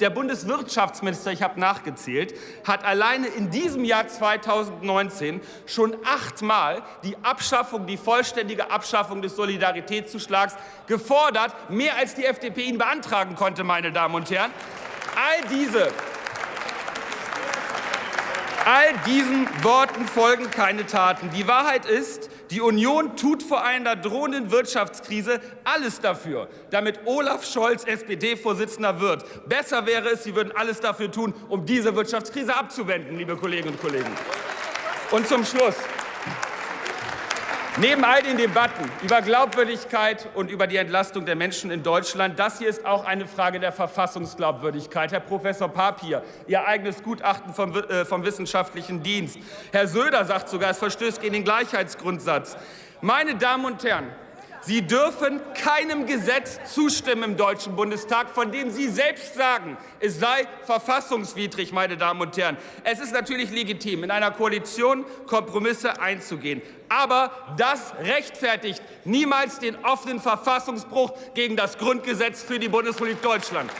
Der Bundeswirtschaftsminister, ich habe nachgezählt, hat alleine in diesem Jahr 2019 schon achtmal die Abschaffung, die vollständige Abschaffung des Solidaritätszuschlags gefordert, mehr als die FDP ihn beantragen konnte, meine Damen und Herren. All diese All diesen Worten folgen keine Taten. Die Wahrheit ist, die Union tut vor einer drohenden Wirtschaftskrise alles dafür, damit Olaf Scholz SPD-Vorsitzender wird. Besser wäre es, Sie würden alles dafür tun, um diese Wirtschaftskrise abzuwenden, liebe Kolleginnen und Kollegen. Und zum Schluss. Neben all den Debatten über Glaubwürdigkeit und über die Entlastung der Menschen in Deutschland, das hier ist auch eine Frage der Verfassungsglaubwürdigkeit. Herr Professor Papier, Ihr eigenes Gutachten vom, äh, vom Wissenschaftlichen Dienst. Herr Söder sagt sogar, es verstößt gegen den Gleichheitsgrundsatz. Meine Damen und Herren, Sie dürfen keinem Gesetz zustimmen im Deutschen Bundestag, von dem Sie selbst sagen, es sei verfassungswidrig, meine Damen und Herren. Es ist natürlich legitim, in einer Koalition Kompromisse einzugehen. Aber das rechtfertigt niemals den offenen Verfassungsbruch gegen das Grundgesetz für die Bundesrepublik Deutschland.